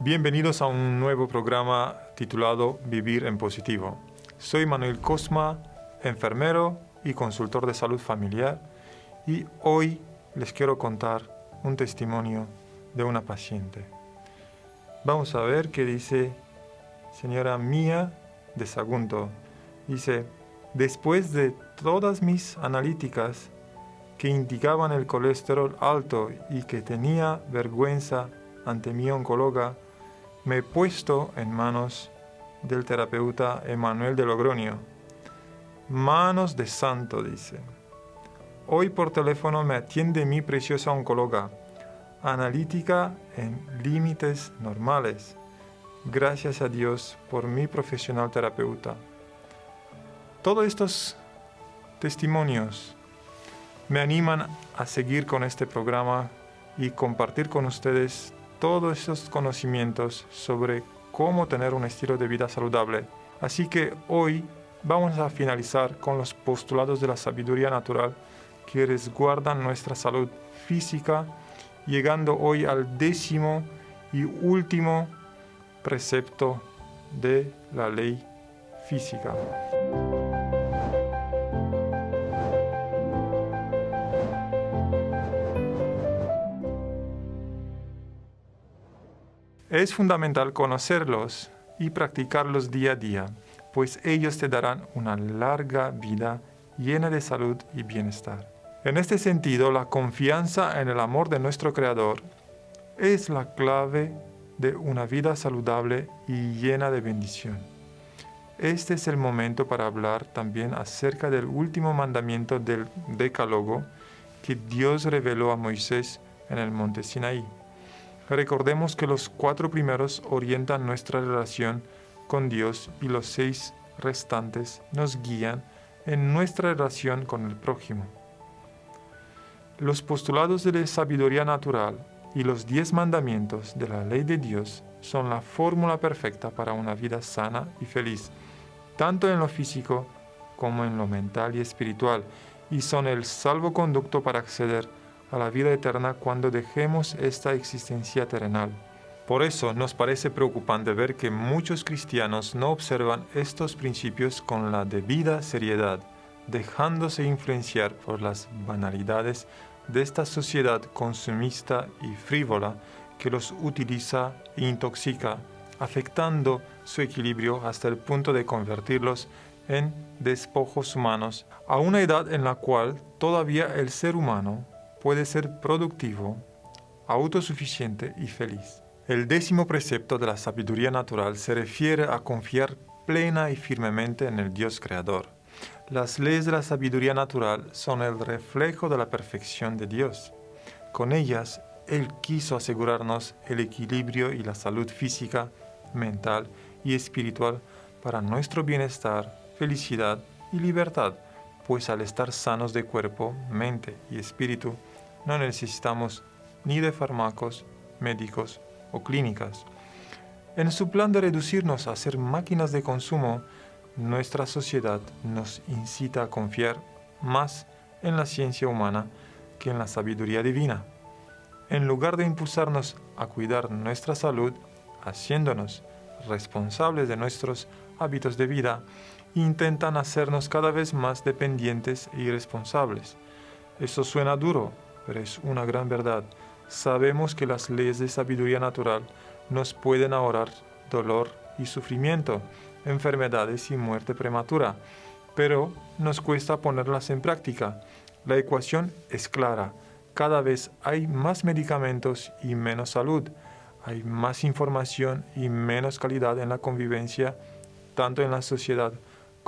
Bienvenidos a un nuevo programa titulado Vivir en Positivo. Soy Manuel Cosma, enfermero y consultor de salud familiar y hoy les quiero contar un testimonio de una paciente. Vamos a ver qué dice señora Mía de Sagunto. Dice, después de todas mis analíticas que indicaban el colesterol alto y que tenía vergüenza ante mi oncóloga, me he puesto en manos del terapeuta Emanuel de Logroño. Manos de santo, dice. Hoy por teléfono me atiende mi preciosa oncóloga, analítica en límites normales. Gracias a Dios por mi profesional terapeuta. Todos estos testimonios me animan a seguir con este programa y compartir con ustedes todos esos conocimientos sobre cómo tener un estilo de vida saludable. Así que hoy vamos a finalizar con los postulados de la sabiduría natural que resguardan nuestra salud física, llegando hoy al décimo y último precepto de la ley física. Es fundamental conocerlos y practicarlos día a día, pues ellos te darán una larga vida llena de salud y bienestar. En este sentido, la confianza en el amor de nuestro Creador es la clave de una vida saludable y llena de bendición. Este es el momento para hablar también acerca del último mandamiento del Decálogo que Dios reveló a Moisés en el monte Sinaí. Recordemos que los cuatro primeros orientan nuestra relación con Dios y los seis restantes nos guían en nuestra relación con el prójimo. Los postulados de la sabiduría natural y los diez mandamientos de la ley de Dios son la fórmula perfecta para una vida sana y feliz, tanto en lo físico como en lo mental y espiritual, y son el salvoconducto para acceder a la vida eterna cuando dejemos esta existencia terrenal. Por eso nos parece preocupante ver que muchos cristianos no observan estos principios con la debida seriedad, dejándose influenciar por las banalidades de esta sociedad consumista y frívola que los utiliza e intoxica, afectando su equilibrio hasta el punto de convertirlos en despojos humanos, a una edad en la cual todavía el ser humano puede ser productivo, autosuficiente y feliz. El décimo precepto de la sabiduría natural se refiere a confiar plena y firmemente en el Dios Creador. Las leyes de la sabiduría natural son el reflejo de la perfección de Dios. Con ellas, Él quiso asegurarnos el equilibrio y la salud física, mental y espiritual para nuestro bienestar, felicidad y libertad, pues al estar sanos de cuerpo, mente y espíritu, no necesitamos ni de fármacos, médicos o clínicas. En su plan de reducirnos a ser máquinas de consumo, nuestra sociedad nos incita a confiar más en la ciencia humana que en la sabiduría divina. En lugar de impulsarnos a cuidar nuestra salud, haciéndonos responsables de nuestros hábitos de vida, intentan hacernos cada vez más dependientes e irresponsables. Eso suena duro, pero es una gran verdad. Sabemos que las leyes de sabiduría natural nos pueden ahorrar dolor y sufrimiento, enfermedades y muerte prematura, pero nos cuesta ponerlas en práctica. La ecuación es clara. Cada vez hay más medicamentos y menos salud. Hay más información y menos calidad en la convivencia, tanto en la sociedad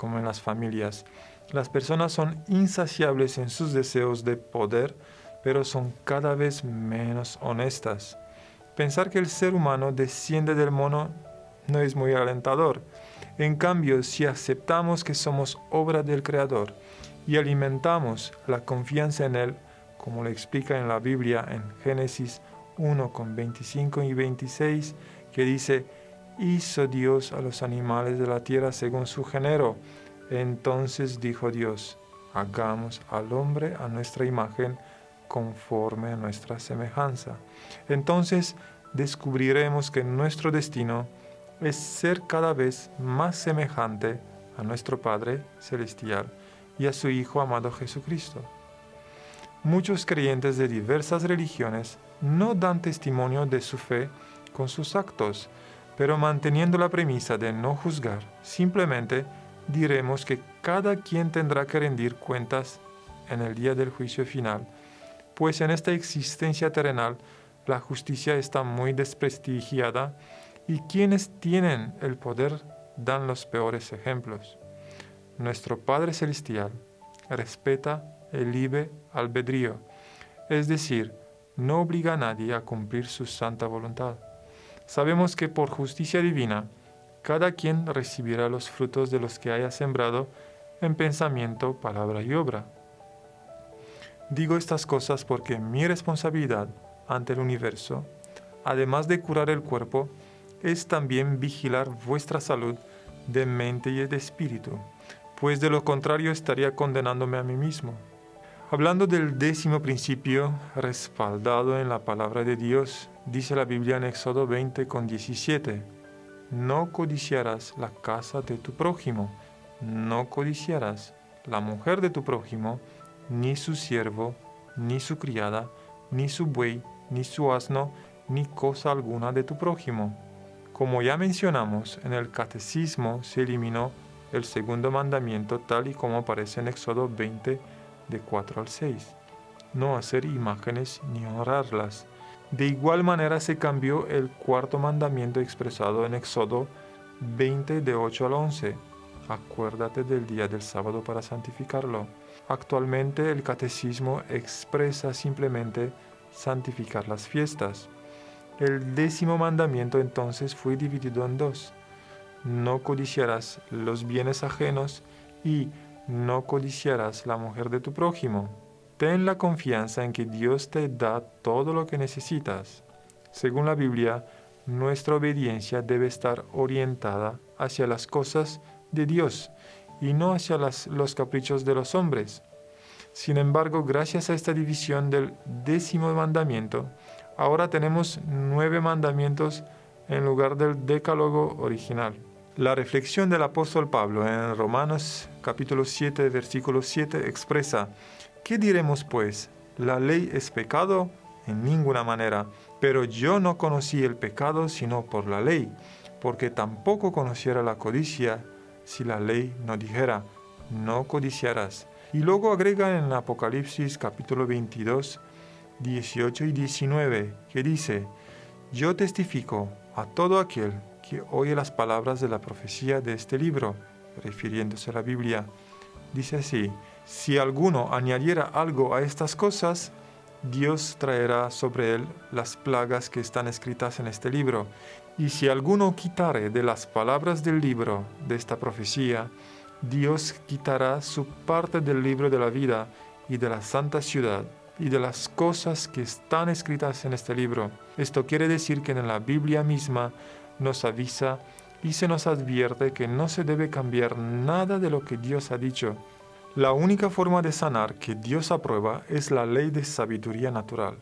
como en las familias. Las personas son insaciables en sus deseos de poder, pero son cada vez menos honestas. Pensar que el ser humano desciende del mono no es muy alentador. En cambio, si aceptamos que somos obra del Creador y alimentamos la confianza en Él, como lo explica en la Biblia en Génesis 1 con 25 y 26, que dice, hizo Dios a los animales de la tierra según su género. Entonces dijo Dios, hagamos al hombre a nuestra imagen, conforme a nuestra semejanza. Entonces descubriremos que nuestro destino es ser cada vez más semejante a nuestro Padre Celestial y a su Hijo amado Jesucristo. Muchos creyentes de diversas religiones no dan testimonio de su fe con sus actos, pero manteniendo la premisa de no juzgar, simplemente diremos que cada quien tendrá que rendir cuentas en el día del juicio final, pues en esta existencia terrenal la justicia está muy desprestigiada y quienes tienen el poder dan los peores ejemplos. Nuestro Padre Celestial respeta el libre albedrío, es decir, no obliga a nadie a cumplir su santa voluntad. Sabemos que por justicia divina, cada quien recibirá los frutos de los que haya sembrado en pensamiento, palabra y obra. Digo estas cosas porque mi responsabilidad ante el universo, además de curar el cuerpo, es también vigilar vuestra salud de mente y de espíritu, pues de lo contrario estaría condenándome a mí mismo. Hablando del décimo principio respaldado en la palabra de Dios, dice la Biblia en Éxodo 20 con 17, no codiciarás la casa de tu prójimo, no codiciarás la mujer de tu prójimo, ni su siervo, ni su criada, ni su buey, ni su asno, ni cosa alguna de tu prójimo. Como ya mencionamos, en el catecismo se eliminó el segundo mandamiento tal y como aparece en Éxodo 20 de 4 al 6. No hacer imágenes ni honrarlas. De igual manera se cambió el cuarto mandamiento expresado en Éxodo 20 de 8 al 11. Acuérdate del día del sábado para santificarlo. Actualmente el catecismo expresa simplemente santificar las fiestas. El décimo mandamiento entonces fue dividido en dos. No codiciarás los bienes ajenos y no codiciarás la mujer de tu prójimo. Ten la confianza en que Dios te da todo lo que necesitas. Según la Biblia, nuestra obediencia debe estar orientada hacia las cosas de Dios y no hacia los caprichos de los hombres. Sin embargo, gracias a esta división del décimo mandamiento, Ahora tenemos nueve mandamientos en lugar del decálogo original. La reflexión del apóstol Pablo en Romanos capítulo 7, versículo 7 expresa, ¿qué diremos pues? ¿La ley es pecado? En ninguna manera. Pero yo no conocí el pecado sino por la ley, porque tampoco conociera la codicia si la ley no dijera, no codiciarás. Y luego agrega en Apocalipsis capítulo 22, 18 y 19, que dice, Yo testifico a todo aquel que oye las palabras de la profecía de este libro, refiriéndose a la Biblia. Dice así, si alguno añadiera algo a estas cosas, Dios traerá sobre él las plagas que están escritas en este libro. Y si alguno quitare de las palabras del libro de esta profecía, Dios quitará su parte del libro de la vida y de la santa ciudad y de las cosas que están escritas en este libro. Esto quiere decir que en la Biblia misma nos avisa y se nos advierte que no se debe cambiar nada de lo que Dios ha dicho. La única forma de sanar que Dios aprueba es la ley de sabiduría natural,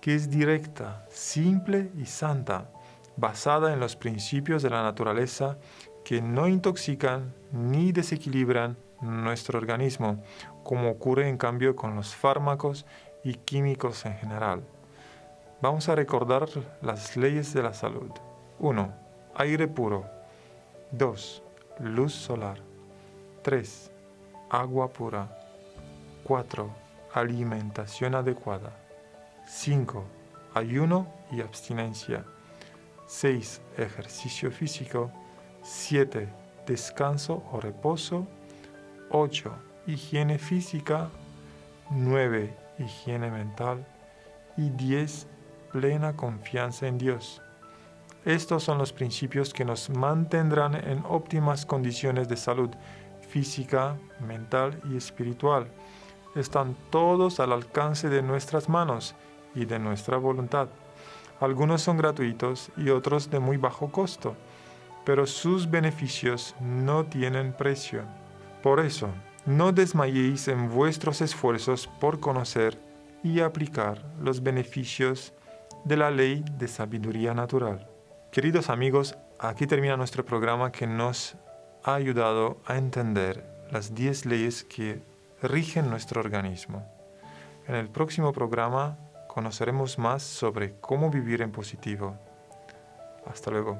que es directa, simple y santa, basada en los principios de la naturaleza que no intoxican ni desequilibran nuestro organismo, como ocurre en cambio con los fármacos y químicos en general. Vamos a recordar las leyes de la salud. 1. Aire puro. 2. Luz solar. 3. Agua pura. 4. Alimentación adecuada. 5. Ayuno y abstinencia. 6. Ejercicio físico. 7. Descanso o reposo. 8. Higiene física. 9 higiene mental y 10. Plena confianza en Dios. Estos son los principios que nos mantendrán en óptimas condiciones de salud física, mental y espiritual. Están todos al alcance de nuestras manos y de nuestra voluntad. Algunos son gratuitos y otros de muy bajo costo, pero sus beneficios no tienen precio. Por eso, no desmayéis en vuestros esfuerzos por conocer y aplicar los beneficios de la ley de sabiduría natural. Queridos amigos, aquí termina nuestro programa que nos ha ayudado a entender las 10 leyes que rigen nuestro organismo. En el próximo programa conoceremos más sobre cómo vivir en positivo. Hasta luego.